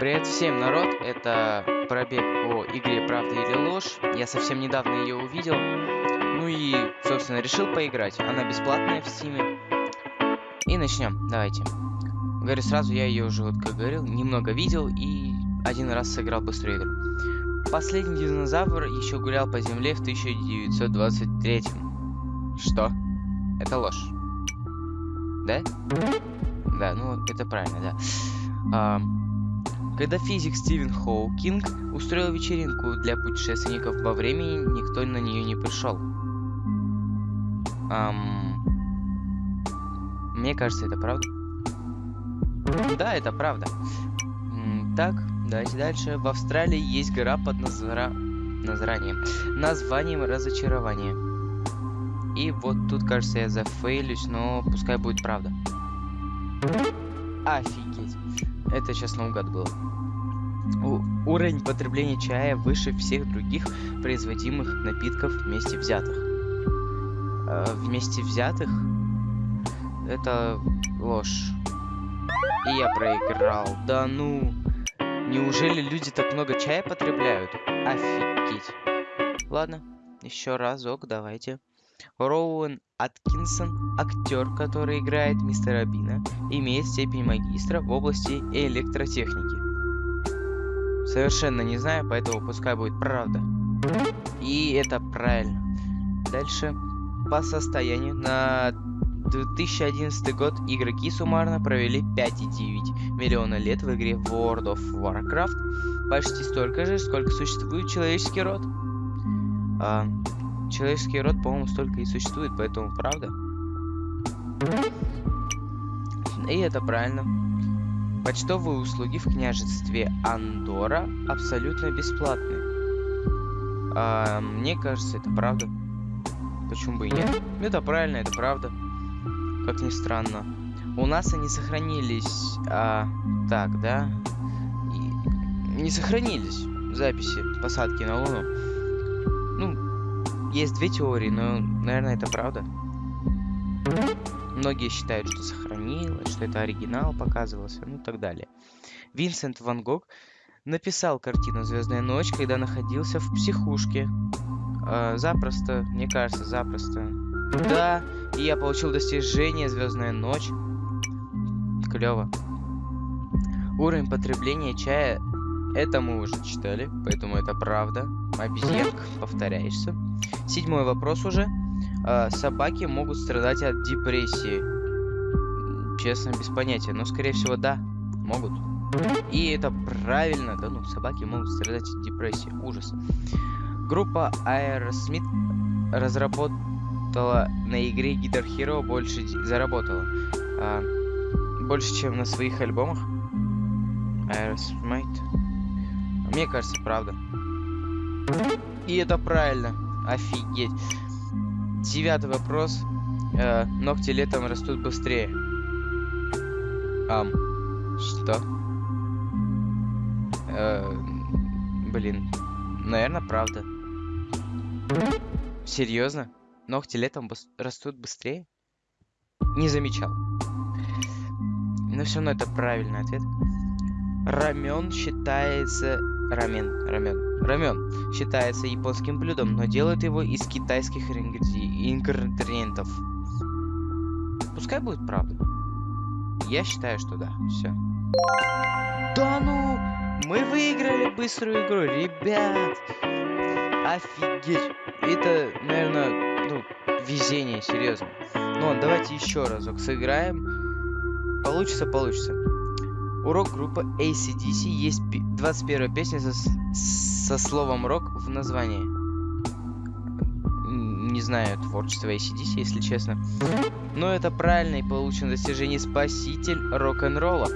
Привет всем, народ! Это пробег по игре «Правда или ложь». Я совсем недавно ее увидел. Ну и, собственно, решил поиграть. Она бесплатная в Steam. И начнем. Давайте. Говорю сразу, я ее уже, вот как говорил, немного видел и один раз сыграл быструю игру. Последний динозавр еще гулял по земле в 1923 Что? Это ложь. Да? Да, ну это правильно, да. А, когда физик Стивен Хоукинг устроил вечеринку для путешественников во времени, никто на нее не пришел. Ам... Мне кажется, это правда. Да, это правда. Так, давайте дальше. В Австралии есть гора под назра... названием, названием разочарования. И вот тут, кажется, я зафейлюсь, но пускай будет правда. Офигеть. Это сейчас наугад было. У уровень потребления чая выше всех других производимых напитков вместе взятых. Э, вместе взятых? Это ложь. И я проиграл. Да ну... Неужели люди так много чая потребляют? Офигеть. Ладно, еще разок, давайте. Роуэн Аткинсон, актер, который играет мистера Бина, имеет степень магистра в области электротехники. Совершенно не знаю, поэтому пускай будет правда. И это правильно. Дальше. По состоянию на 2011 год игроки суммарно провели 5,9 миллиона лет в игре World of Warcraft. Почти столько же, сколько существует человеческий род. А, человеческий род, по-моему, столько и существует, поэтому правда. И это правильно. Почтовые услуги в княжестве Андора абсолютно бесплатные. А, мне кажется, это правда. Почему бы и нет? Это правильно, это правда. Как ни странно. У нас они сохранились... А, так, да? И, не сохранились записи посадки на Луну. Ну, есть две теории, но, наверное, это правда. Многие считают, что сохранилось, что это оригинал показывался, ну и так далее. Винсент Ван Гог написал картину «Звездная ночь», когда находился в психушке. Э, запросто, мне кажется, запросто. Да, и я получил достижение «Звездная ночь». Клево. Уровень потребления чая, это мы уже читали, поэтому это правда. Обезьянка, повторяешься. Седьмой вопрос уже. Э, собаки могут страдать от депрессии. Честно, без понятия. Но, скорее всего, да, могут. И это правильно. Да ну, собаки могут страдать от депрессии. Ужас. Группа Aerosmith разработала на игре Guitar Hero больше... Заработала. А, больше, чем на своих альбомах. Aerosmith. Мне кажется, правда. И это правильно. Офигеть. Девятый вопрос. Э, ногти летом растут быстрее. Ам. Что? Э, блин. Наверное, правда. Серьезно? Ногти летом растут быстрее? Не замечал. Но все равно это правильный ответ. Рамен считается... Рамен, рамен. Рамен считается японским блюдом, но делают его из китайских ингредиентов. Пускай будет правда. Я считаю, что да. Все. Да ну! Мы выиграли быструю игру, ребят! Офигеть! Это, наверное, ну, везение, серьезно. Ну, давайте еще разок сыграем. Получится, получится. Урок группы ACDC есть 21 песня со, со словом рок в названии. Не знаю творчество ACDC, если честно. Но это правильно и получено достижение спаситель рок-н-ролла.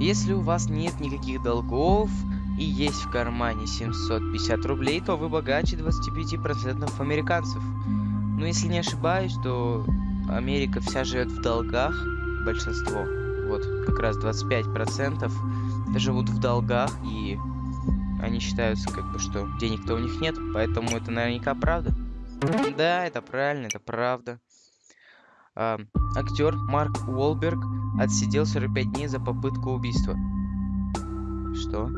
Если у вас нет никаких долгов и есть в кармане 750 рублей, то вы богаче 25% американцев. Но если не ошибаюсь, то Америка вся живет в долгах, большинство. Вот как раз 25% живут в долгах, и они считаются как бы, что денег-то у них нет, поэтому это наверняка правда. Да, это правильно, это правда. А, актер Марк Уолберг отсидел 45 дней за попытку убийства. Что?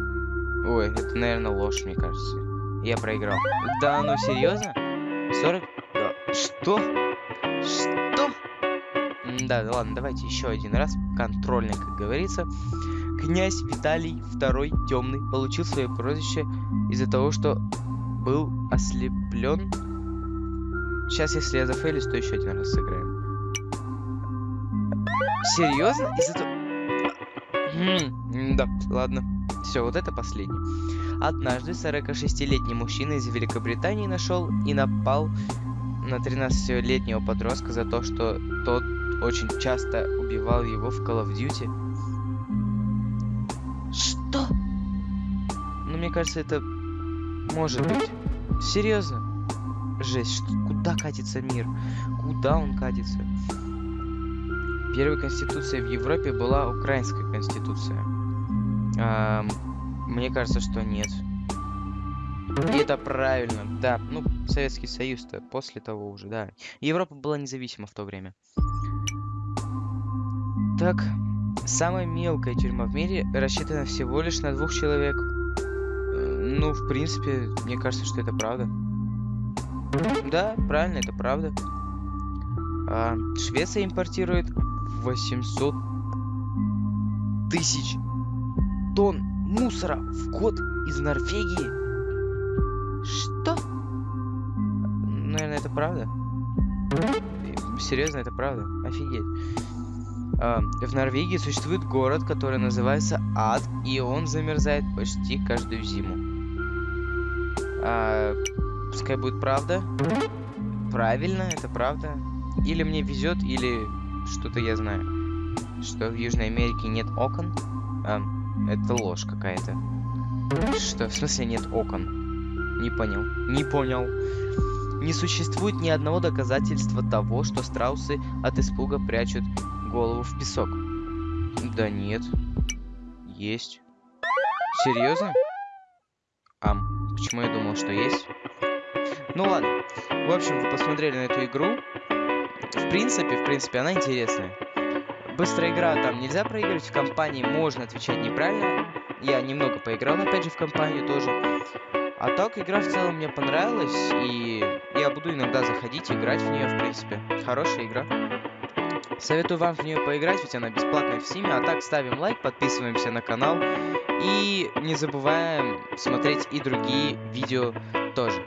Ой, это, наверное, ложь, мне кажется. Я проиграл. Да, ну серьезно? 40... Да. Что? Что? Да, ладно, давайте еще один раз. Контрольный, как говорится. Князь Виталий II Темный получил свое прозвище из-за того, что был ослеплен. Сейчас, если я зафейлюсь, то еще один раз сыграем. Серьезно? Из-за того... Хм, да, ладно. Все, вот это последний. Однажды 46-летний мужчина из Великобритании нашел и напал на 13-летнего подростка за то, что тот очень часто убивал его в Call of Duty. Что? Ну, мне кажется, это может быть. Серьезно? Жесть, что, куда катится мир? Куда он катится? Первая конституция в Европе была украинская конституция. А, мне кажется, что нет. И это правильно, да. Ну, Советский Союз-то после того уже, да. Европа была независима в то время. Так, самая мелкая тюрьма в мире рассчитана всего лишь на двух человек. Э, ну, в принципе, мне кажется, что это правда. Да, правильно, это правда. А, Швеция импортирует 800 тысяч тонн мусора в год из Норвегии. Что? Наверное, это правда. Серьезно, это правда? Офигеть. А, в Норвегии существует город, который называется Ад, и он замерзает почти каждую зиму. А, пускай будет правда. Правильно, это правда. Или мне везет, или что-то я знаю. Что в Южной Америке нет окон? А, это ложь какая-то. Что? В смысле нет окон? Не понял. Не понял. Не существует ни одного доказательства того, что страусы от испуга прячут голову в песок. Да нет. Есть. Серьезно? Ам, почему я думал, что есть? Ну ладно. В общем, вы посмотрели на эту игру. В принципе, в принципе, она интересная. Быстрая игра, там нельзя проигрывать в компании, можно отвечать неправильно. Я немного поиграл, опять же, в компанию тоже. А так, игра в целом мне понравилась, и я буду иногда заходить, играть в нее, в принципе. Хорошая игра. Советую вам в нее поиграть, ведь она бесплатная в Steam. А так, ставим лайк, подписываемся на канал. И не забываем смотреть и другие видео тоже.